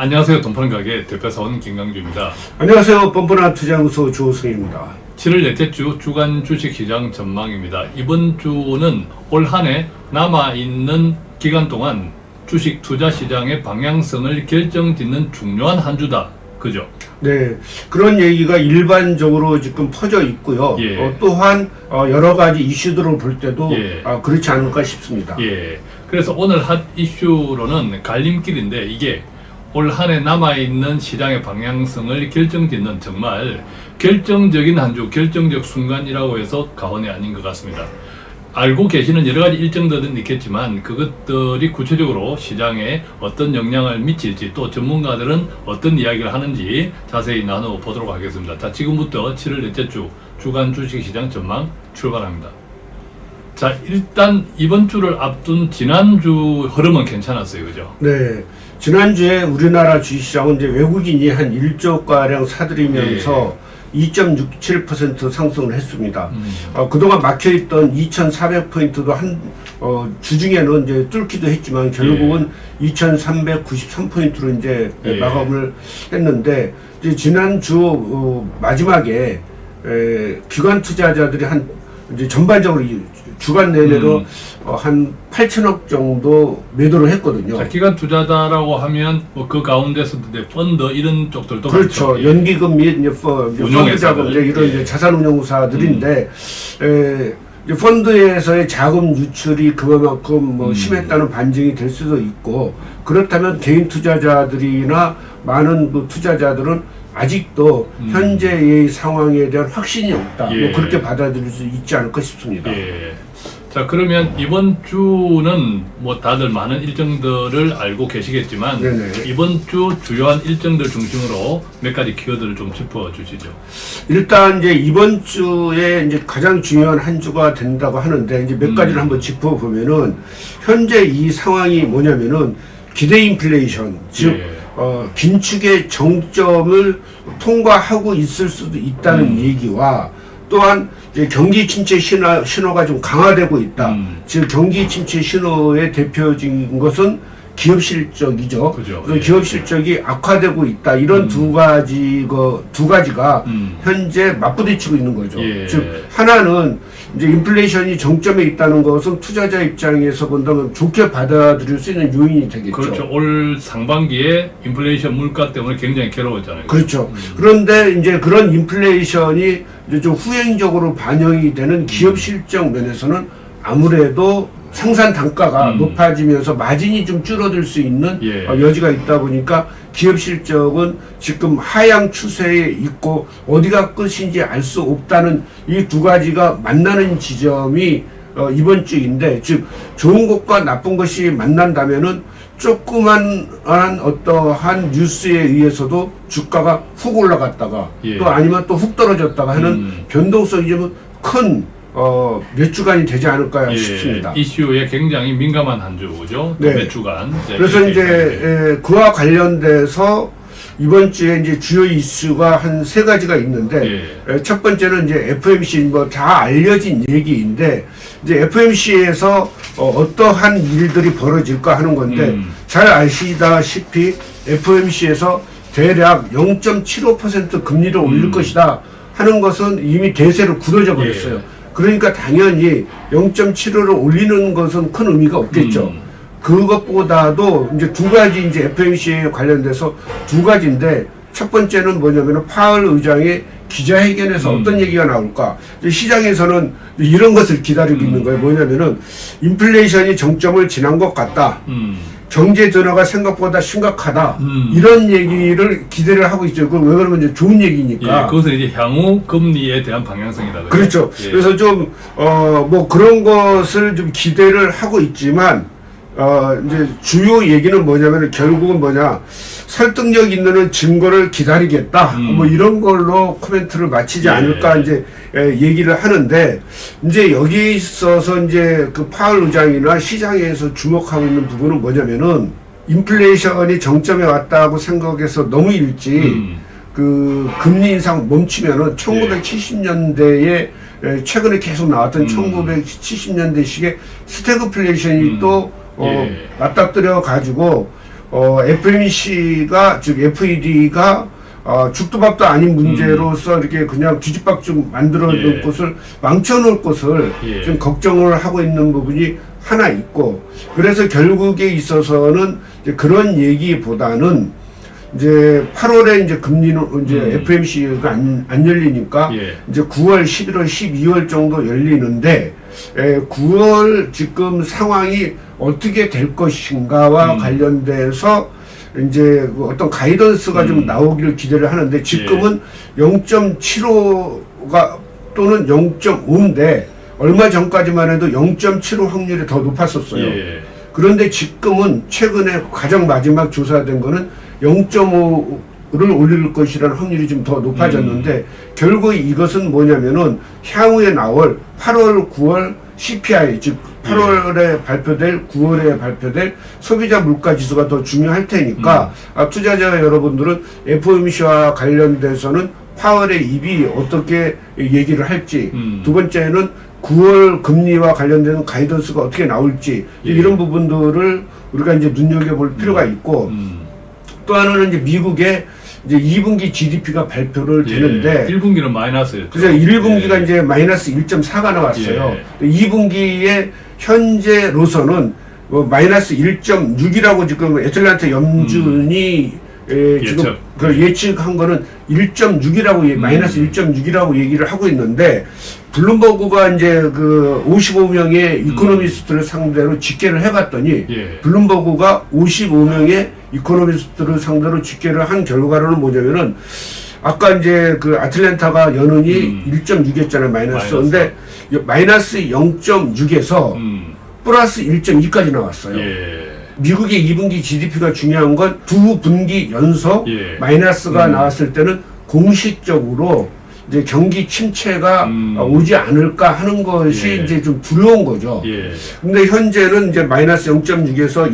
안녕하세요. 돈파는 가게 대표사원 김강주입니다. 안녕하세요. 뻔뻔한 투자연구소 조승입니다. 7월 넷째 주 주간 주식시장 전망입니다. 이번 주는 올 한 해 남아있는 기간 동안 주식 투자 시장의 방향성을 결정짓는 중요한 한 주다. 그죠? 네, 그런 얘기가 일반적으로 지금 퍼져 있고요. 예. 어, 또한 어, 여러 가지 이슈들을 볼 때도 예. 아, 그렇지 않을까 싶습니다. 예. 그래서 오늘 핫 이슈로는 갈림길인데 이게 올 한 해 남아있는 시장의 방향성을 결정짓는 정말 결정적인 한 주, 결정적 순간이라고 해서 가언이 아닌 것 같습니다. 알고 계시는 여러 가지 일정들은 있겠지만 그것들이 구체적으로 시장에 어떤 영향을 미칠지 또 전문가들은 어떤 이야기를 하는지 자세히 나눠보도록 하겠습니다. 자, 지금부터 7월 넷째 주 주간 주식시장 전망 출발합니다. 자, 일단 이번 주를 앞둔 지난주 흐름은 괜찮았어요. 그죠? 네, 지난주에 우리나라 주식시장은 이제 외국인이 한 1조 가량 사들이면서 2.67% 상승을 했습니다. 음. 어, 그동안 막혀있던 2,400포인트도 한, 어, 주중에는 이제 뚫기도 했지만 결국은 2,393포인트로 이제 예. 마감을 했는데, 이제 지난주 어, 마지막에 에, 기관 투자자들이 한, 이제 전반적으로 이 주간 내내로 음. 어, 한 8천억 정도 매도를 했거든요. 자, 기관 투자자라고 하면 뭐 그 가운데서도 이제 펀드 이런 쪽들도 그렇죠. 많죠. 예. 연기금 및 이제 펀-. 펀드 자금 이제 이런 예. 이제 자산운용사들인데 에, 이제 펀드에서의 자금 유출이 그만큼 뭐 음. 심했다는 반증이 될 수도 있고 그렇다면 개인 투자자들이나 많은 그 투자자들은 아직도 음. 현재의 상황에 대한 확신이 없다. 예. 뭐 그렇게 받아들일 수 있지 않을까 싶습니다. 예. 자, 그러면 이번 주는 뭐 다들 많은 일정들을 알고 계시겠지만 네네. 이번 주 주요한 일정들 중심으로 몇 가지 키워드를 좀 짚어 주시죠. 일단 이제 이번 주에 이제 가장 중요한 한 주가 된다고 하는데 이제 몇 음. 가지를 한번 짚어보면은 현재 이 상황이 뭐냐면은 기대 인플레이션 즉 예. 어, 긴축의 정점을 통과하고 있을 수도 있다는 음. 얘기와 또한 이제 경기 침체 신호, 신호가 좀 강화되고 있다. 음. 즉 경기 침체 신호의 대표적인 것은 기업 실적이죠. 그죠. 그래서 예. 기업 실적이 악화되고 있다. 이런 음. 두 가지 두 가지가 음. 현재 맞부딪히고 있는 거죠. 예. 즉 하나는 이제 인플레이션이 정점에 있다는 것은 투자자 입장에서 본다면 좋게 받아들일 수 있는 요인이 되겠죠. 그렇죠. 올 상반기에 인플레이션 물가 때문에 굉장히 괴로웠잖아요. 그렇죠. 그런데 이제 그런 인플레이션이 이제 좀 후행적으로 반영이 되는 기업 실적 면에서는 아무래도 생산 단가가 음. 높아지면서 마진이 좀 줄어들 수 있는 예. 어, 여지가 있다 보니까 기업 실적은 지금 하향 추세에 있고 어디가 끝인지 알 수 없다는 이 두 가지가 만나는 지점이 어, 이번 주인데 즉 좋은 것과 나쁜 것이 만난다면은 조그만 어떠한 뉴스에 의해서도 주가가 훅 올라갔다가 예. 또 아니면 또 훅 떨어졌다가 하는 음. 변동성이 좀 큰 어, 몇 주간이 되지 않을까 예, 싶습니다. 이슈에 굉장히 민감한 한 주죠. 네. 몇 주간. 네, 그래서 이제. 에, 그와 관련돼서 이번 주에 이제 주요 이슈가 한 세 가지가 있는데 예. 에, 첫 번째는 이제 FMC 뭐 다 알려진 얘기인데 이제 FMC에서 어, 떠한 일들이 벌어질까 하는 건데 음. 잘 아시다시피 FMC에서 대략 0.75% 금리를 올릴 음. 것이다 하는 것은 이미 대세로 굳어져 버렸어요. 예. 그러니까 당연히 0.75를 올리는 것은 큰 의미가 없겠죠. 음. 그것보다도 이제 두 가지 이제 FMC에 관련돼서 두 가지인데 첫 번째는 뭐냐면은 파월 의장의 기자회견에서 음. 어떤 얘기가 나올까? 시장에서는 이런 것을 기다리고 음. 있는 거예요. 뭐냐면은 인플레이션이 정점을 지난 것 같다. 음. 경제 전화가 생각보다 심각하다. 음. 이런 얘기를 기대를 하고 있죠. 그왜 그러면 이제 좋은 얘기니까. 예, 그것은 이제 향후 금리에 대한 방향성이다. 그렇죠. 예. 그래서 좀, 어, 뭐 그런 것을 좀 기대를 하고 있지만, 어, 이제 주요 얘기는 뭐냐면 결국은 뭐냐. 설득력 있는 증거를 기다리겠다. 음. 뭐 이런 걸로 코멘트를 마치지 예. 않을까 이제 에, 얘기를 하는데, 이제 여기 있어서 이제 그 파월 의장이나 시장에서 주목하고 있는 부분은 뭐냐면은 인플레이션이 정점에 왔다고 생각해서 너무 일찍 음. 그 금리 인상 멈추면은 1970년대에 최근에 계속 나왔던 음. 1970년대식의 스태그플레이션이 음. 또 어, 예. 맞닥뜨려 가지고 어, FOMC가 즉 FED가 어, 죽도 밥도 아닌 문제로서 이렇게 그냥 뒤죽박죽 만들어 놓을 음. 예. 것을 망쳐 놓을 것을 예. 좀 걱정을 하고 있는 부분이 하나 있고 그래서 결국에 있어서는 이제 그런 얘기보다는 이제 8월에 이제 금리는 이제 음. FOMC가 안, 안 열리니까 예. 이제 9월, 11월, 12월 정도 열리는데 에, 9월 지금 상황이 어떻게 될 것인가와 음. 관련돼서 이제 그 어떤 가이던스가 좀 음. 나오기를 기대를 하는데 지금은 0.75가 또는 0.5인데 얼마 전까지만 해도 0.75 확률이 더 높았었어요. 예. 그런데 지금은 최근에 가장 마지막 조사된 거는 0.5 를 올릴 것이라는 확률이 좀 더 높아졌는데 음. 결국 이것은 뭐냐면은 향후에 나올 8월, 9월 CPI 즉 예. 8월에 발표될 9월에 발표될 소비자 물가 지수가 더 중요할 테니까 음. 아, 투자자 여러분들은 FOMC와 관련돼서는 파월의 입이 어떻게 얘기를 할지 음. 두 번째는 9월 금리와 관련된 가이던스가 어떻게 나올지 예. 이런 부분들을 우리가 이제 눈여겨볼 필요가 있고 음. 또 하나는 이제 미국의 이제 2분기 GDP가 발표를 되는데 예. 1분기는 마이너스였죠. 그래서 1분기가 예. 이제 마이너스 1.4가 나왔어요. 예. 2분기에 현재로서는 뭐 마이너스 1.6이라고 지금 애틀란타 연준이 에, 지금 음. 예측. 그 예측한 거는 1.6이라고 음. 마이너스 1.6이라고 얘기를 하고 있는데 Bloomberg가 이제 그 55명의 economist를 상대로 집계를 해봤더니 예. Bloomberg가 55명의 economist를 상대로 집계를 한 결과로는 뭐냐면은 아까 이제 그 아틀랜타가 연은이 음. 1.6이었잖아요 마이너스. 마이너스. 근데 이 마이너스 0.6에서 음. 플러스 1.2까지 나왔어요. 예. 미국의 2분기 GDP가 중요한 건 두 분기 연속 예. 마이너스가 음. 나왔을 때는 공식적으로 이제 경기 침체가 음. 오지 않을까 하는 것이 예. 이제 좀 두려운 거죠. 예. 근데 현재는 이제 마이너스 0.6에서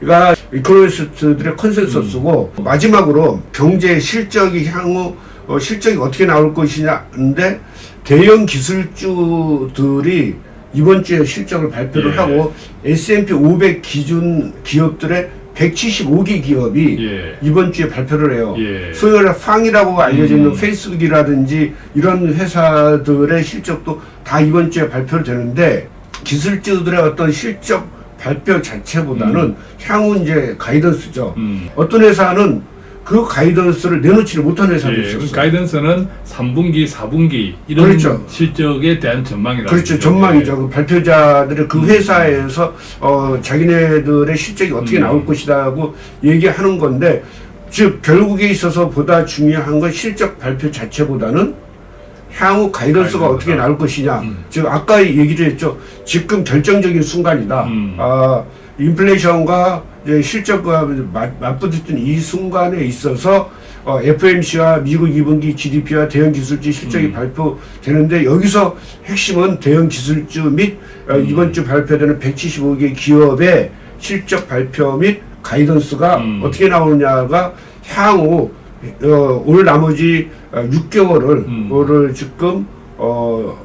1.2가 이코노미스트들의 컨센서스고 음. 마지막으로 경제 실적이 향후 어, 실적이 어떻게 나올 것이냐인데 대형 기술주들이 이번 주에 실적을 발표를 예. 하고 S&P 500 기준 기업들의 175개 기업이 예. 이번 주에 발표를 해요. 예. 소위 팡이라고 알려져 있는 음. 페이스북이라든지 이런 회사들의 실적도 다 이번 주에 발표를 되는데 기술주들의 어떤 실적 발표 자체보다는 향후 이제 가이던스죠. 음. 어떤 회사는 그 가이던스를 내놓지를 못한 회사도 예, 있었어요. 가이던스는 3분기, 4분기 이런 그렇죠. 실적에 대한 전망이라는 그렇죠. 전망이죠. 그 발표자들의 그 음. 회사에서 어, 자기네들의 실적이 어떻게 음. 나올 것이다고 얘기하는 건데 즉 결국에 있어서 보다 중요한 건 실적 발표 자체보다는 향후 가이던스가. 어떻게 나올 것이냐. 음. 즉 아까 얘기도 했죠. 지금 결정적인 순간이다. 음. 아, 인플레이션과 이제 실적과 맞, 맞부딪힌 이 순간에 있어서 어, FMC와 미국 2분기 GDP와 대형 기술주 실적이 음. 발표되는데 여기서 핵심은 대형 기술주 및 어, 음. 이번 주 발표되는 175개 기업의 실적 발표 및 가이던스가 음. 어떻게 나오느냐가 향후 어, 올 나머지 어, 6개월을 음. 를 지금 어,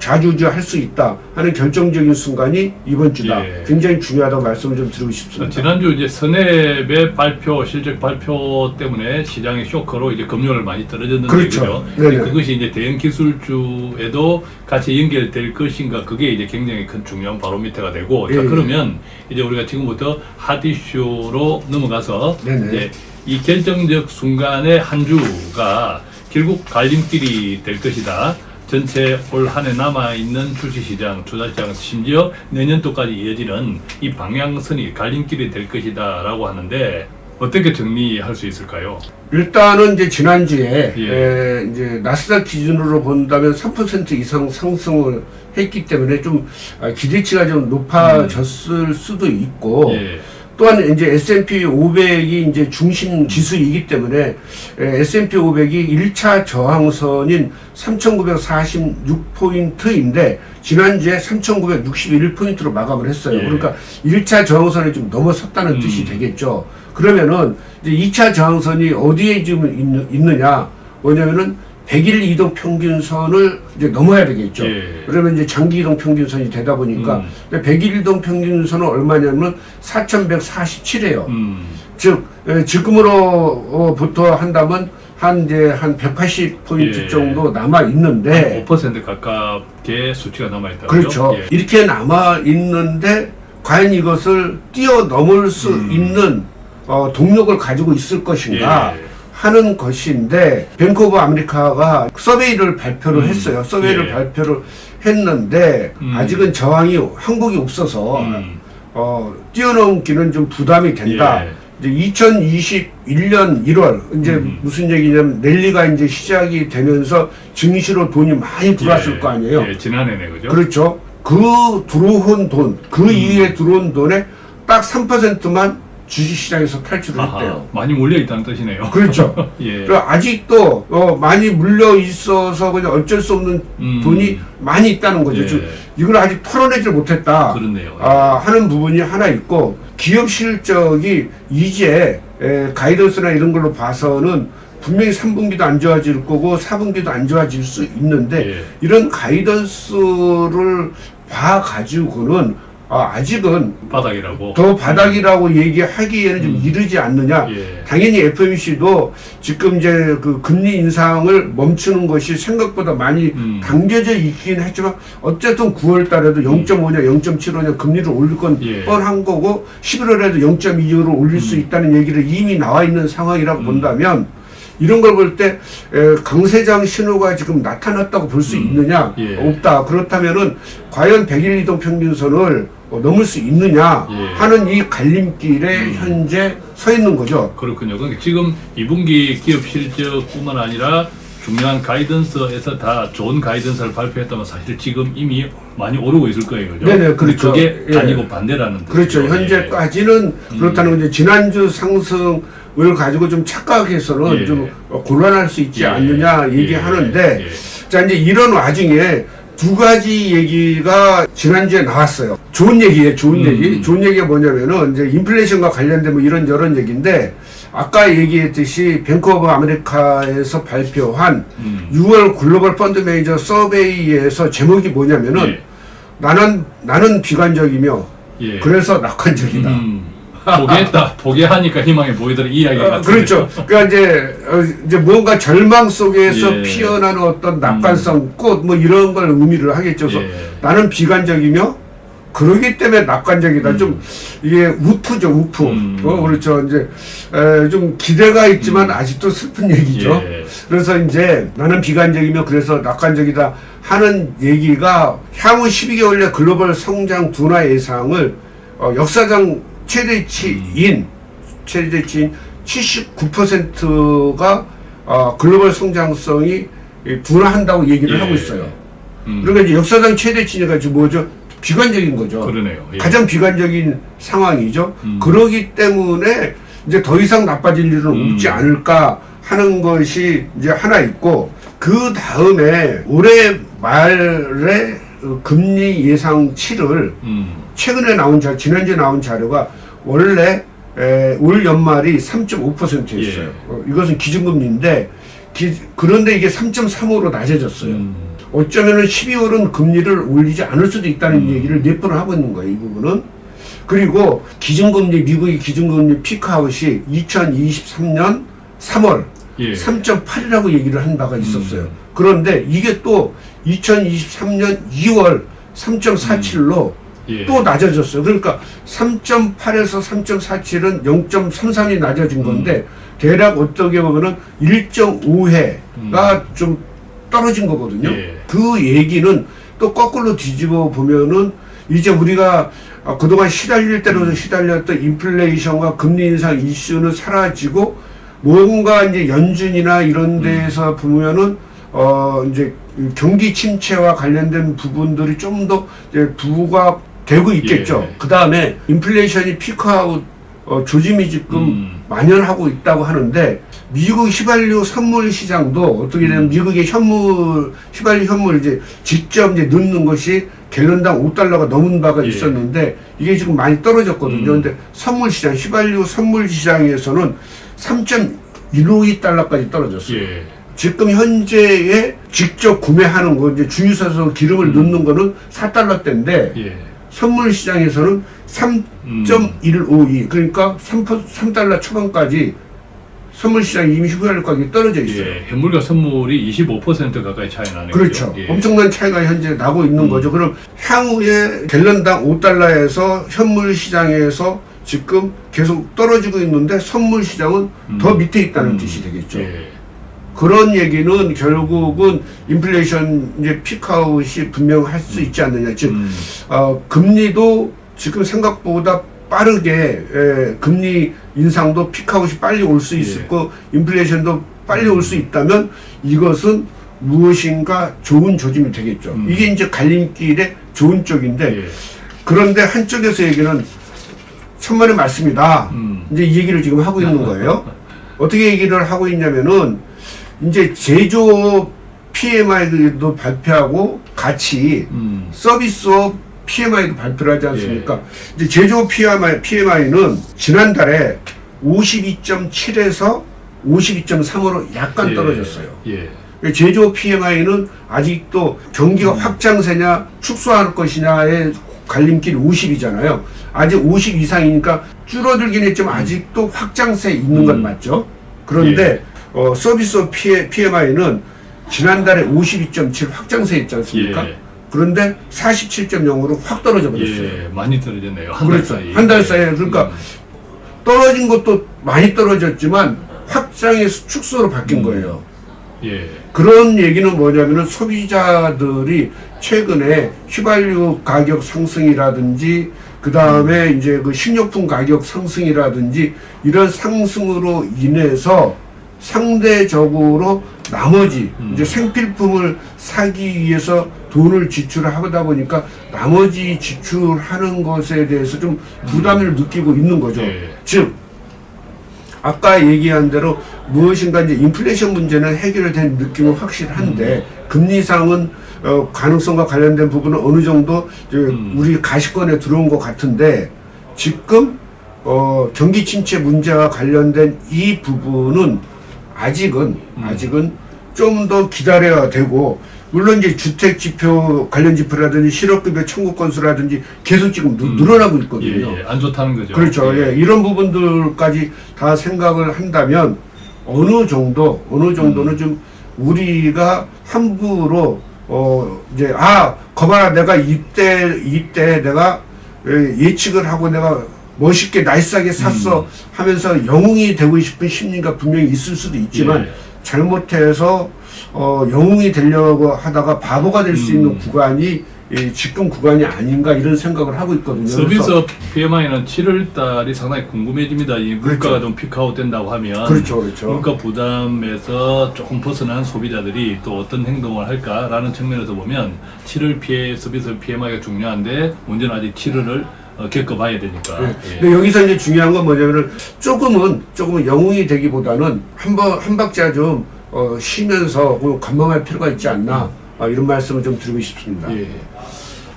좌주주할 수 있다 하는 결정적인 순간이 이번 주다. 예. 굉장히 중요하다고 말씀을 좀 드리고 어, 싶습니다. 지난주 이제 선앱의 발표, 실적 발표 때문에 시장의 쇼크로 이제 금융을 많이 떨어졌는데 그렇죠. 그것이 이제 대형 기술주에도 같이 연결될 것인가 그게 이제 굉장히 큰 중요한 바로미터가 되고 자 예, 예. 그러면 이제 우리가 지금부터 핫 이슈로 넘어가서 네네. 이제 이 결정적 순간의 한 주가 결국 갈림길이 될 것이다. 전체 올 한 해 남아있는 주식시장, 투자시장, 심지어 내년도까지 이어지는 이 방향선이 갈림길이 될 것이다 라고 하는데 어떻게 정리할 수 있을까요? 일단은 이제 지난주에 예. 에, 이제 나스닥 기준으로 본다면 3% 이상 상승을 했기 때문에 좀 아, 기대치가 좀 높아졌을 수도 있고 예. 또한 이제 S&P 500이 이제 중심 지수이기 때문에 에, S&P 500이 1차 저항선인 3,946포인트인데 지난주에 3,961포인트로 마감을 했어요. 예. 그러니까 1차 저항선을 좀 넘어섰다는 음. 뜻이 되겠죠. 그러면은 이제 2차 저항선이 어디에 지금 있느, 있느냐? 뭐냐면은 100일 이동 평균선을 이제 넘어야 되겠죠. 예. 그러면 이제 장기 이동 평균선이 되다 보니까 음. 근데 100일 이동 평균선은 얼마냐면 4,147이에요. 음. 즉 에, 지금으로부터 한다면 한 이제 한 180포인트 예. 정도 남아 있는데 5% 가깝게 수치가 남아 있다고요? 그렇죠. 예. 이렇게 남아 있는데 과연 이것을 뛰어넘을 수 음. 있는 어, 동력을 가지고 있을 것인가 예. 하는 것인데 Bank of America가 survey를 발표를 음. 했어요. survey를 예. 발표를 했는데 음. 아직은 저항이 한국이 없어서 음. 어, 뛰어넘기는 좀 부담이 된다. 예. 이제 2021년 1월 이제 음. 무슨 얘기냐면 랠리가 이제 시작이 되면서 증시로 돈이 많이 들어왔을 예. 거 아니에요. 예, 지난해네 그죠? 그렇죠. 그 들어온 돈, 그 음. 이후에 들어온 돈의 딱 3%만 주식시장에서 탈출을 아하, 했대요. 많이 몰려 있다는 뜻이네요. 그렇죠. 예. 그리고 아직도 어, 많이 물려 있어서 그냥 어쩔 수 없는 음. 돈이 많이 있다는 거죠. 예. 즉 이걸 아직 털어내질 못했다. 그렇네요. 아, 하는 부분이 하나 있고 기업 실적이 이제 에, 가이던스나 이런 걸로 봐서는 분명히 3분기도 안 좋아질 거고 4분기도 안 좋아질 수 있는데 예. 이런 가이던스를 봐 가지고는 아, 아직은 바닥이라고. 더 바닥이라고 얘기하기에는 좀 이르지 않느냐. 예. 당연히 FOMC도 지금 이제 그 금리 인상을 멈추는 것이 생각보다 많이 음. 당겨져 있긴 했지만 어쨌든 9월 달에도 0.5냐 0.75냐 금리를 올릴 건 예. 뻔한 거고 11월에도 0.25로 올릴 수 있다는 얘기를 이미 나와 있는 상황이라고 음. 본다면 이런 걸 볼 때 강세장 신호가 지금 나타났다고 볼수 음. 있느냐 예. 없다 그렇다면은 과연 100일 이동 평균선을 어, 넘을 수 있느냐 예. 하는 이 갈림길에 음. 현재 서 있는 거죠. 그렇군요. 그러니까 지금 2분기 기업 실적뿐만 아니라 중요한 가이던스에서 다 좋은 가이던스를 발표했다면 사실 지금 이미 많이 오르고 있을 거예요. 그죠? 네네, 그렇죠. 그게 예. 아니고 반대라는 뜻이죠. 그렇죠. 예. 현재까지는 그렇다는 건데 지난주 상승을 가지고 좀 착각해서는 예. 좀 어, 곤란할 수 있지 예. 않느냐 예. 얘기하는데 예. 자 이제 이런 와중에 두 가지 얘기가 지난주에 나왔어요. 좋은 얘기예요. 좋은 음. 얘기. 좋은 얘기가 뭐냐면은 이제 인플레이션과 관련된 뭐 이런 저런 얘기인데 아까 얘기했듯이 Bank of America에서 발표한 음. 6월 global fund manager survey에서 제목이 뭐냐면은 예. 나는 나는 비관적이며 예. 그래서 낙관적이다. 음. 포기했다. 포기하니까 희망이 보이더라 이 이야기 어, 그렇죠. 그러니까 이제 어, 이제 뭔가 절망 속에서 예. 피어나는 어떤 낙관성, 꽃뭐 이런 걸 의미를 하겠죠. 그래서 예. 나는 비관적이며 그러기 때문에 낙관적이다. 좀 이게 우프죠, 우프. 음. 어, 그렇죠. 이제 에, 좀 기대가 있지만 아직도 슬픈 얘기죠. 예. 그래서 이제 나는 비관적이며 그래서 낙관적이다 하는 얘기가 향후 12개월 내 글로벌 성장 둔화 예상을 어, 역사상 최대치인 최대치인 79%가 어, 글로벌 성장성이 이, 둔화한다고 얘기를 예. 하고 있어요. 음. 그러니까 이제 역사상 최대치니까 지금 뭐죠? 비관적인 거죠. 그러네요. 예. 가장 비관적인 상황이죠. 음. 그러기 때문에 이제 더 이상 나빠질 일은 음. 없지 않을까 하는 것이 이제 하나 있고 그 다음에 올해 말에 어, 금리 예상치를 음. 최근에 나온 자 지난주에 나온 자료가 원래 에, 올 연말이 3.5%였어요. 예. 어, 이것은 기준금리인데 기- 그런데 이게 3.35로 낮아졌어요. 음. 어쩌면은 12월은 금리를 올리지 않을 수도 있다는 음. 얘기를 몇 번을 하고 있는 거예요, 이 부분은. 그리고 기준금리, 미국의 기준금리 피크아웃이 2023년 3월 예. 3.8이라고 얘기를 한 바가 있었어요. 음. 그런데 이게 또 2023년 2월 3.47로 예. 또 낮아졌어요. 그러니까 3.8에서 3.47은 0.33이 낮아진 건데 대략 어떻게 보면은 1.5회가 좀 떨어진 거거든요. 예. 그 얘기는 또 거꾸로 뒤집어 보면은 이제 우리가 아, 그동안 시달릴 대로 시달렸던 인플레이션과 금리 인상 이슈는 사라지고 뭔가 이제 연준이나 이런 데에서 보면은 어 이제 경기 침체와 관련된 부분들이 좀 더 부가 되고 있겠죠. 예. 그 다음에 인플레이션이 피크아웃 어, 조짐이 지금 음. 만연하고 있다고 하는데 미국 휘발유 선물 시장도 어떻게 되면 음. 미국의 현물 휘발유 현물 이제 직접 이제 넣는 것이 갤런당 5달러가 넘은 바가 예. 있었는데 이게 지금 많이 떨어졌거든요. 음. 근데 선물 시장 휘발유 선물 시장에서는 3.152달러까지 떨어졌어요. 예. 지금 현재에 직접 구매하는 거 이제 주유소에서 기름을 음. 넣는 거는 4달러대인데 예. 선물 시장에서는 음. 3.152 그러니까 3, 3달러 초반까지 선물 시장 이미 휘발유 가격이 떨어져 있어요. 예. 현물과 선물이 25% 가까이 차이 나네요. 그렇죠. 예. 엄청난 차이가 현재 나고 있는 음. 거죠. 그럼 향후에 갤런당 5달러에서 현물 시장에서 지금 계속 떨어지고 있는데 선물 시장은 음. 더 밑에 있다는 음. 뜻이 되겠죠. 예. 그런 얘기는 결국은 인플레이션 이제 피크아웃이 분명 할 수 있지 않느냐. 즉 음. 어, 금리도 지금 생각보다 빠르게 에, 금리 인상도 피크아웃이 빨리 올 수 있을 예. 거 인플레이션도 빨리 올 수 있다면 이것은 무엇인가 좋은 조짐이 되겠죠. 음. 이게 이제 갈림길의 좋은 쪽인데 예. 그런데 한쪽에서 얘기는 천만의 말씀이다. 음. 이제 이 얘기를 지금 하고 있는 거예요. 어떻게 얘기를 하고 있냐면은 이제 제조업 PMI도 발표하고 같이 음. 서비스업 PMI도 발표를 하지 않습니까? 예. 이제 제조업 PMI, PMI는 지난달에 52.7에서 52.3으로 약간 예. 떨어졌어요. 예. 제조업 PMI는 아직도 경기가 음. 확장세냐 축소할 것이냐의 갈림길 50이잖아요. 아직 50 이상이니까 줄어들긴 했지만 아직도 확장세 있는 건 음. 맞죠. 그런데 어, 서비스업 PMI는 지난달에 52.7 확장세 있지 않습니까? 예. 그런데 47.0으로 확 떨어져 버렸어요. 예. 많이 떨어졌네요. 한달 그렇죠. 사이. 한 달 사이에 그러니까 음. 떨어진 것도 많이 떨어졌지만 확장에서 축소로 바뀐 음. 거예요. 예. 그런 얘기는 뭐냐면은 소비자들이 최근에 휘발유 가격 상승이라든지 그 다음에 이제 그 식료품 가격 상승이라든지 이런 상승으로 인해서 상대적으로 나머지 음. 이제 생필품을 사기 위해서 돈을 지출하다 보니까 나머지 지출하는 것에 대해서 좀 부담을 느끼고 있는 거죠. 예. 즉 아까 얘기한 대로 무엇인가 이제 인플레이션 문제는 해결된 느낌은 확실한데 금리상은 어, 가능성과 관련된 부분은 어느 정도 음. 우리 가시권에 들어온 것 같은데 지금 어, 경기 침체 문제와 관련된 이 부분은 아직은 음. 아직은 좀 더 기다려야 되고 물론 이제 주택 지표 관련 지표라든지 실업급여 청구 건수라든지 계속 지금 늘- 음. 늘어나고 예. 있거든요. 예. 안 좋다는 거죠. 그렇죠. 예. 이런 부분들까지 다 생각을 한다면 어느 정도 어느 정도는 좀 우리가 함부로 어 이제 아 거봐라 내가 이때 이때 내가 예, 예측을 하고 내가 멋있게 nice하게 샀어 하면서 영웅이 되고 싶은 심리가 분명히 있을 수도 있지만 예. 잘못해서 어 영웅이 되려고 하다가 바보가 될수 음. 있는 구간이 이 지금 구간이 아닌가 이런 생각을 하고 있거든요. 서비스 PMI는 7월 달이 상당히 궁금해집니다. 이 물가가 그렇죠. 좀 peak out 된다고 하면 그렇죠, 그렇죠. 물가 부담에서 조금 벗어난 소비자들이 또 어떤 행동을 할까라는 측면에서 보면 7월 피해 서비스 PMI가 중요한데 문제는 아직 7월을 어, 겪어봐야 되니까. 네. 예. 근데 여기서 이제 중요한 건 뭐냐면은 조금은 조금은 영웅이 되기보다는 한번 한 박자 좀 어, 쉬면서 그 관망할 필요가 있지 않나 아, 이런 말씀을 좀 드리고 싶습니다. 예.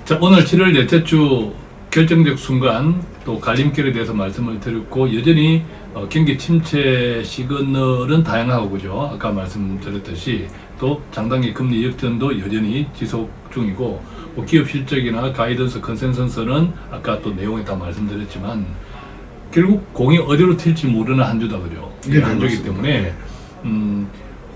자, 오늘 7월 넷째 주 결정적 순간 또 갈림길에 대해서 말씀을 드렸고 여전히 어, 경기 침체 시그널은 다양하고 그죠. 아까 말씀드렸듯이 또 장단기 금리 역전도 여전히 지속 중이고 뭐 기업 실적이나 가이던스 컨센서스는 아까 또 내용에 다 말씀드렸지만 결국 공이 어디로 튈지 모르는 한 주다 그죠. 네, 한 주기 맞습니다. 때문에 음,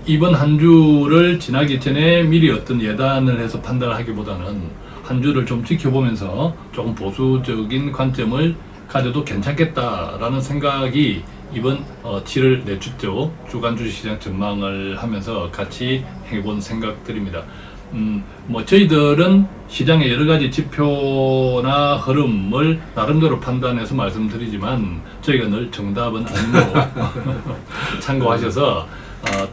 이번 한 주를 지나기 전에 미리 어떤 예단을 해서 판단을 하기보다는 한 주를 좀 지켜보면서 조금 보수적인 관점을 가져도 괜찮겠다라는 생각이 이번 어, 7월 내주죠 주간 주식시장 전망을 하면서 같이 해본 생각들입니다. 음, 뭐 저희들은 시장의 여러 가지 지표나 흐름을 나름대로 판단해서 말씀드리지만 저희가 늘 정답은 아니고 참고하셔서 어,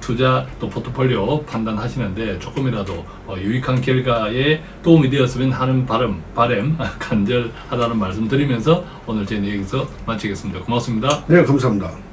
투자 또 포트폴리오 판단하시는데 조금이라도 어, 유익한 결과에 도움이 되었으면 하는 바람, 바램 간절하다는 말씀 드리면서 오늘 제 얘기서 마치겠습니다. 고맙습니다. 네, 감사합니다.